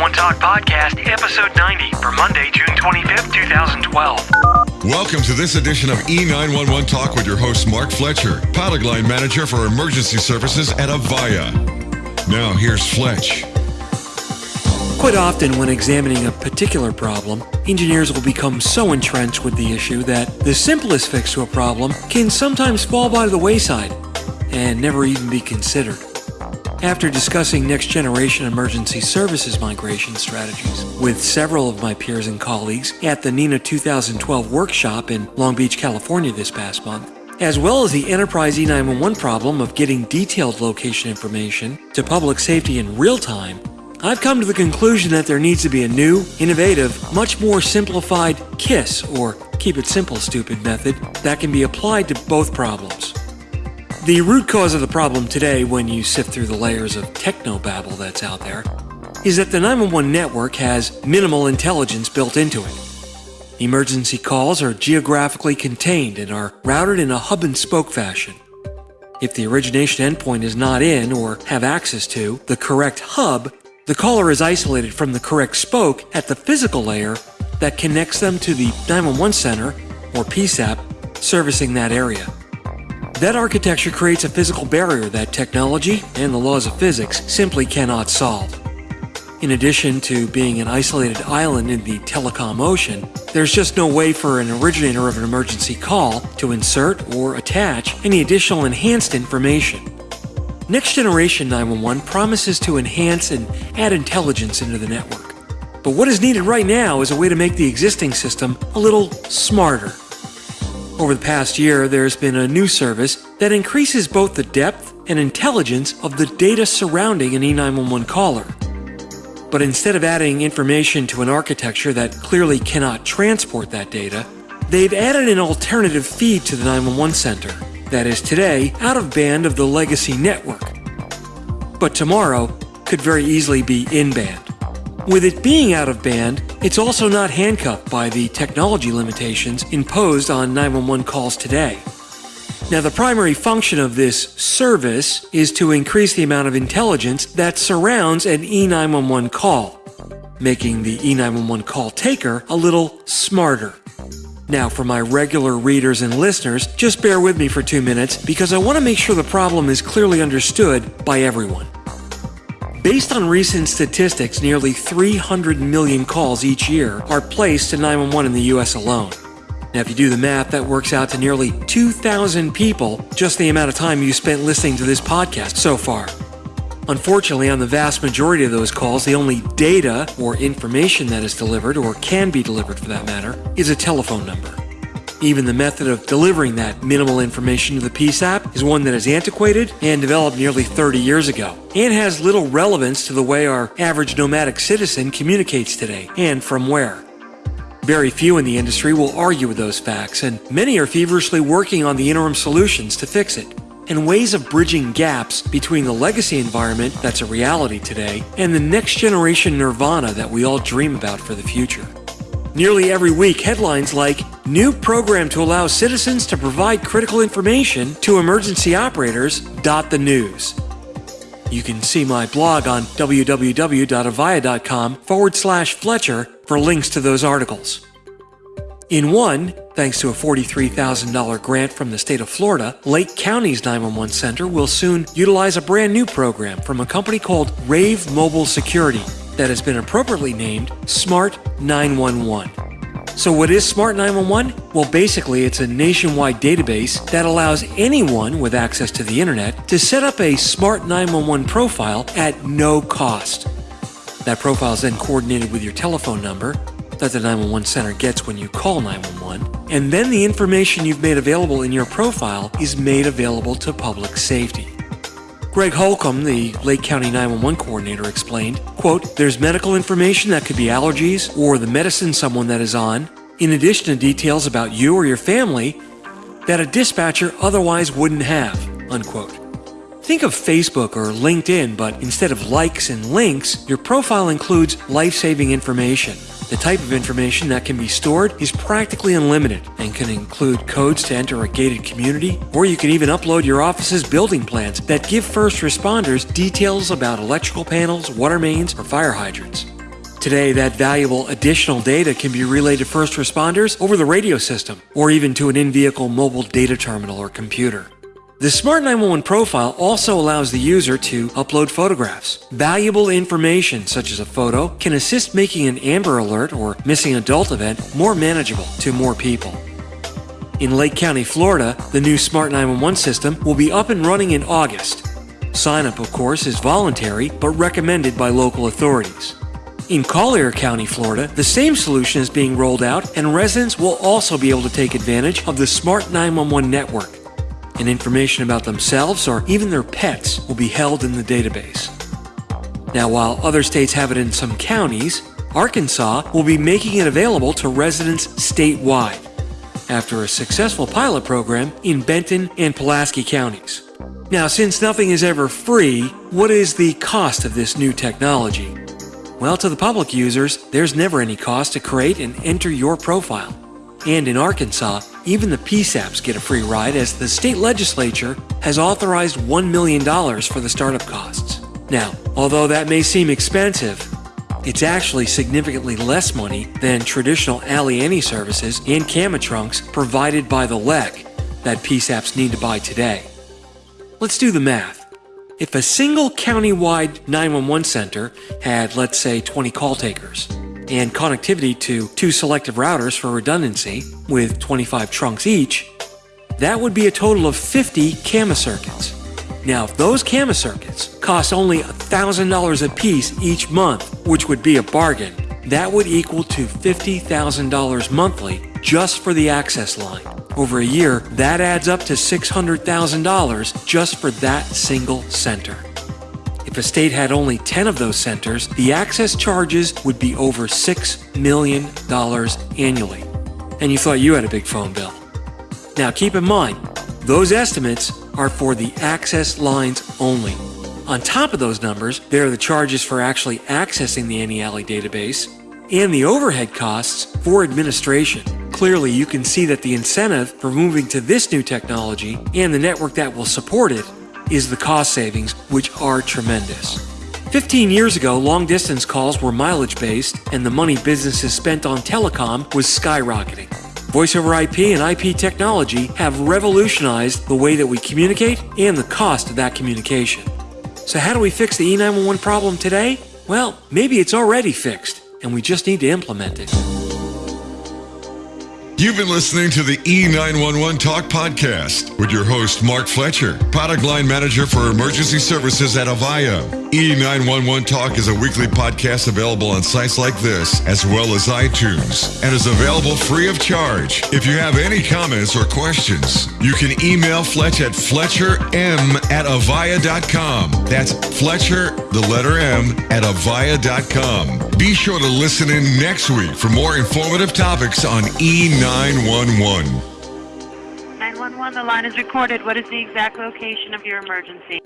911 Talk Podcast, Episode 90 for Monday, June 25th, 2012. Welcome to this edition of E911 Talk with your host, Mark Fletcher, pilot line manager for emergency services at Avaya. Now, here's Fletch. Quite often, when examining a particular problem, engineers will become so entrenched with the issue that the simplest fix to a problem can sometimes fall by the wayside and never even be considered. After discussing next generation emergency services migration strategies with several of my peers and colleagues at the NENA 2012 workshop in Long Beach, California this past month, as well as the enterprise E911 problem of getting detailed location information to public safety in real time, I've come to the conclusion that there needs to be a new, innovative, much more simplified KISS, or Keep It Simple Stupid method, that can be applied to both problems. The root cause of the problem today, when you sift through the layers of technobabble that's out there, is that the 911 network has minimal intelligence built into it. Emergency calls are geographically contained and are routed in a hub and spoke fashion. If the origination endpoint is not in or have access to the correct hub, the caller is isolated from the correct spoke at the physical layer that connects them to the 911 center, or PSAP, servicing that area. That architecture creates a physical barrier that technology and the laws of physics simply cannot solve. In addition to being an isolated island in the telecom ocean, there's just no way for an originator of an emergency call to insert or attach any additional enhanced information. Next Generation 911 promises to enhance and add intelligence into the network. But what is needed right now is a way to make the existing system a little smarter. Over the past year, there's been a new service that increases both the depth and intelligence of the data surrounding an E911 caller. But instead of adding information to an architecture that clearly cannot transport that data, they've added an alternative feed to the 911 center that is today out of band of the legacy network, but tomorrow could very easily be in band. With it being out of band, it's also not handcuffed by the technology limitations imposed on 911 calls today. Now, the primary function of this service is to increase the amount of intelligence that surrounds an E911 call, making the E911 call taker a little smarter. Now, for my regular readers and listeners, just bear with me for two minutes because I want to make sure the problem is clearly understood by everyone. Based on recent statistics, nearly 300 million calls each year are placed to 911 in the US alone. Now, if you do the math, that works out to nearly 2,000 people, just the amount of time you spent listening to this podcast so far. Unfortunately, on the vast majority of those calls, the only data or information that is delivered, or can be delivered for that matter, is a telephone number. Even the method of delivering that minimal information to the PSAP is one that is antiquated and developed nearly 30 years ago, and has little relevance to the way our average nomadic citizen communicates today, and from where. Very few in the industry will argue with those facts, and many are feverishly working on the interim solutions to fix it and ways of bridging gaps between the legacy environment that's a reality today and the next generation nirvana that we all dream about for the future. Nearly every week, headlines like New program to allow citizens to provide critical information to emergency operators dot the news. You can see my blog on www.avaya.com forward slash Fletcher for links to those articles. In one, thanks to a $43,000 grant from the state of Florida, Lake County's 911 Center will soon utilize a brand new program from a company called Rave Mobile Security that has been appropriately named Smart 911. So, what is Smart 911? Well, basically, it's a nationwide database that allows anyone with access to the internet to set up a Smart 911 profile at no cost. That profile is then coordinated with your telephone number that the 911 center gets when you call 911, and then the information you've made available in your profile is made available to public safety. Greg Holcomb, the Lake County 911 coordinator, explained, quote, There's medical information that could be allergies or the medicine someone that is on, in addition to details about you or your family that a dispatcher otherwise wouldn't have, unquote. Think of Facebook or LinkedIn, but instead of likes and links, your profile includes life-saving information the type of information that can be stored is practically unlimited and can include codes to enter a gated community, or you can even upload your office's building plans that give first responders details about electrical panels, water mains, or fire hydrants. Today, that valuable additional data can be relayed to first responders over the radio system, or even to an in-vehicle mobile data terminal or computer. The Smart 911 profile also allows the user to upload photographs. Valuable information such as a photo can assist making an Amber Alert or missing adult event more manageable to more people. In Lake County, Florida, the new Smart 911 system will be up and running in August. Sign up, of course, is voluntary but recommended by local authorities. In Collier County, Florida, the same solution is being rolled out, and residents will also be able to take advantage of the Smart 911 network and information about themselves or even their pets will be held in the database. Now, while other states have it in some counties, Arkansas will be making it available to residents statewide after a successful pilot program in Benton and Pulaski counties. Now, since nothing is ever free, what is the cost of this new technology? Well, to the public users, there's never any cost to create and enter your profile. And in Arkansas, even the PSAPs get a free ride as the state legislature has authorized $1 million for the startup costs. Now, although that may seem expensive, it's actually significantly less money than traditional ALI services and CAMA trunks provided by the LEC that PSAPs need to buy today. Let's do the math. If a single county-wide 911 center had, let's say, 20 call takers, and connectivity to two selective routers for redundancy, with 25 trunks each, that would be a total of 50 CAMA circuits. Now, if those CAMA circuits cost only $1,000 a piece each month, which would be a bargain, that would equal to $50,000 monthly just for the access line. Over a year, that adds up to $600,000 just for that single center. If a state had only 10 of those centers, the access charges would be over $6 million annually. And you thought you had a big phone bill. Now keep in mind, those estimates are for the access lines only. On top of those numbers, there are the charges for actually accessing the ANI/ALI database and the overhead costs for administration. Clearly, you can see that the incentive for moving to this new technology and the network that will support it is the cost savings, which are tremendous. 15 years ago, long distance calls were mileage based, and the money businesses spent on telecom was skyrocketing. Voice over IP and IP technology have revolutionized the way that we communicate and the cost of that communication. So, how do we fix the E911 problem today? Well, maybe it's already fixed, and we just need to implement it. You've been listening to the E911 Talk Podcast with your host, Mark Fletcher, product line manager for emergency services at Avaya. E911 Talk is a weekly podcast available on sites like this, as well as iTunes, and is available free of charge. If you have any comments or questions, you can email Fletch at fletcherm at avaya.com. That's Fletcher, the letter M, at avaya.com. Be sure to listen in next week for more informative topics on E911. 911. 911, the line is recorded. What is the exact location of your emergency?